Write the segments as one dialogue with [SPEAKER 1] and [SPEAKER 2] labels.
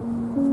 [SPEAKER 1] đây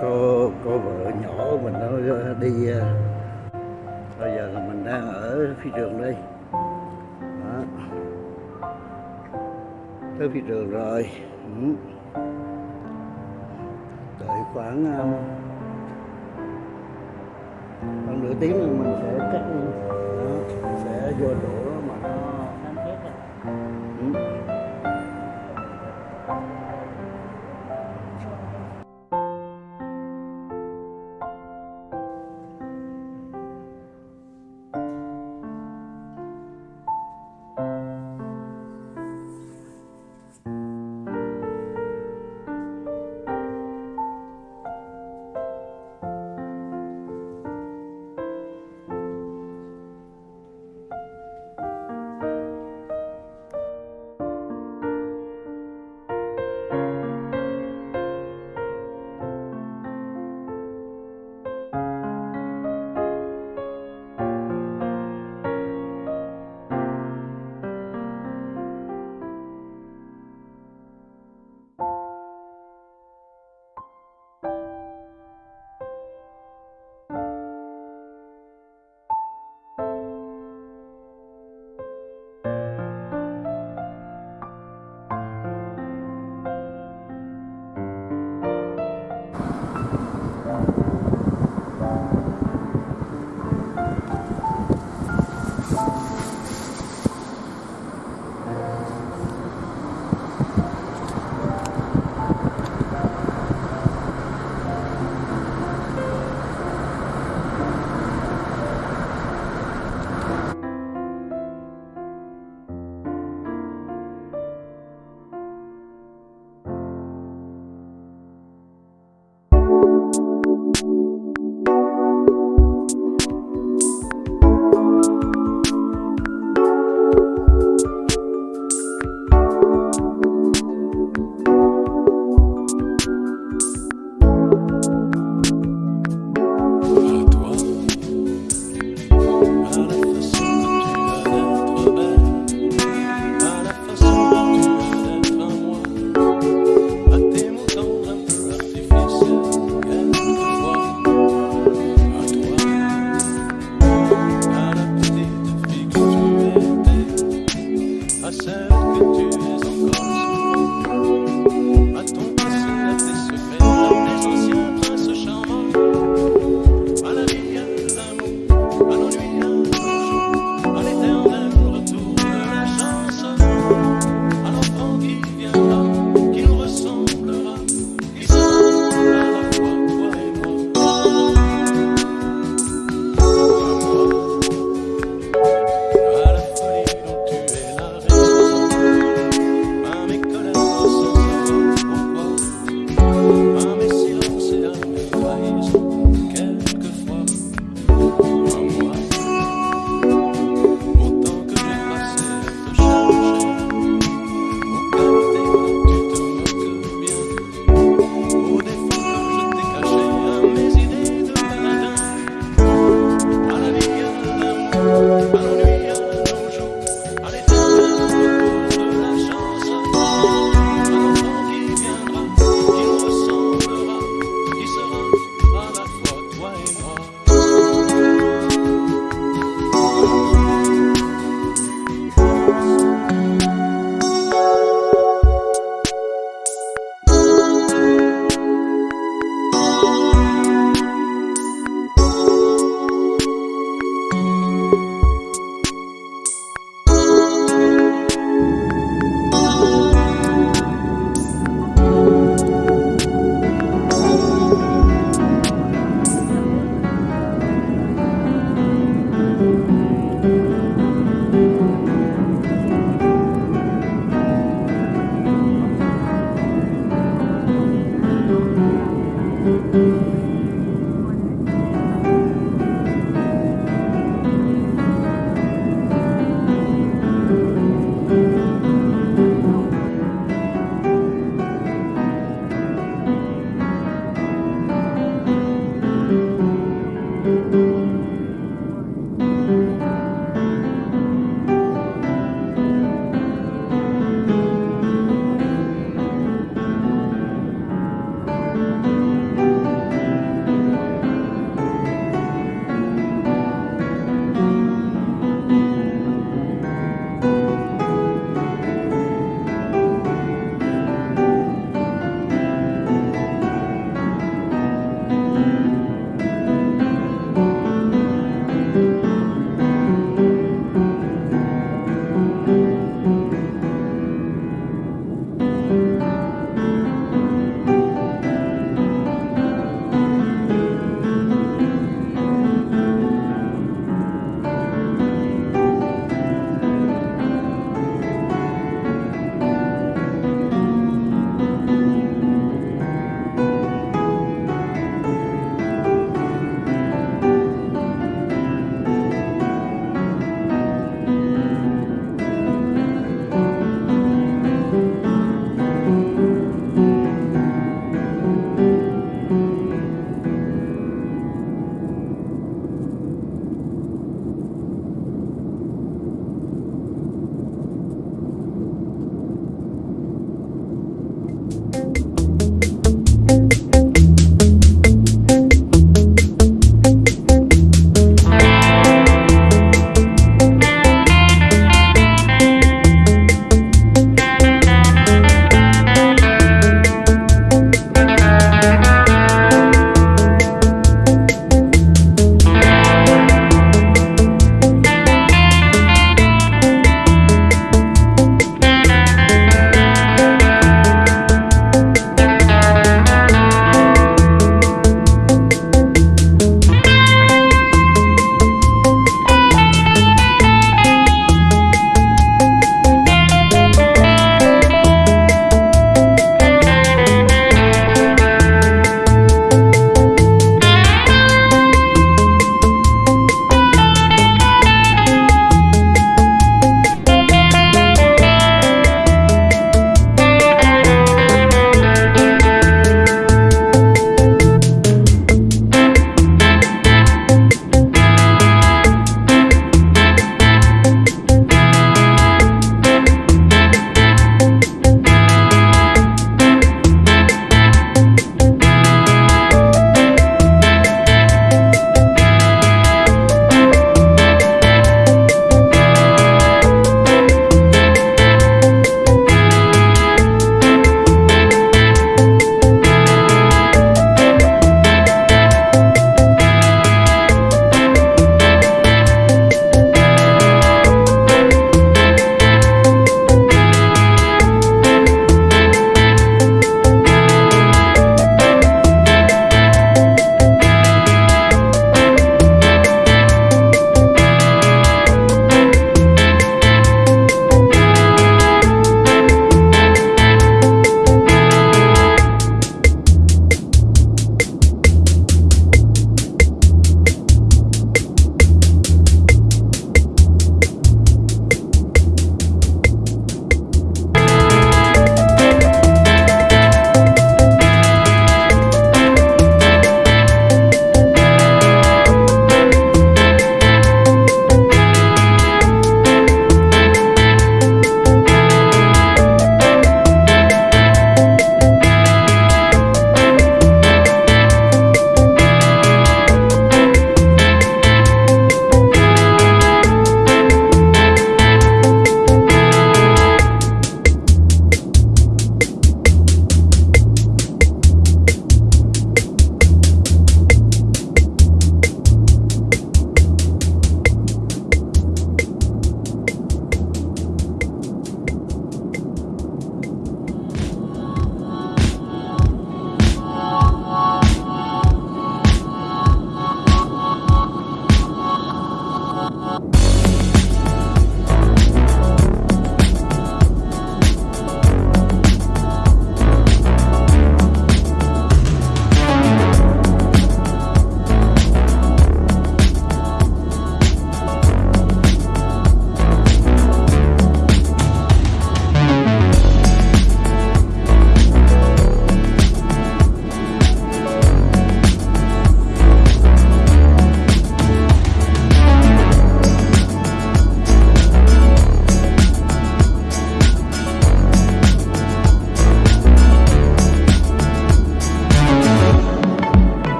[SPEAKER 1] cô cô vợ nhỏ mình nó đi ờ, bây giờ là mình đang ở phi trường đây đó. tới phi trường rồi ừ. đợi khoảng ờ, khoảng nửa tiếng là mình sẽ cắt đó, sẽ vô chỗ mà nó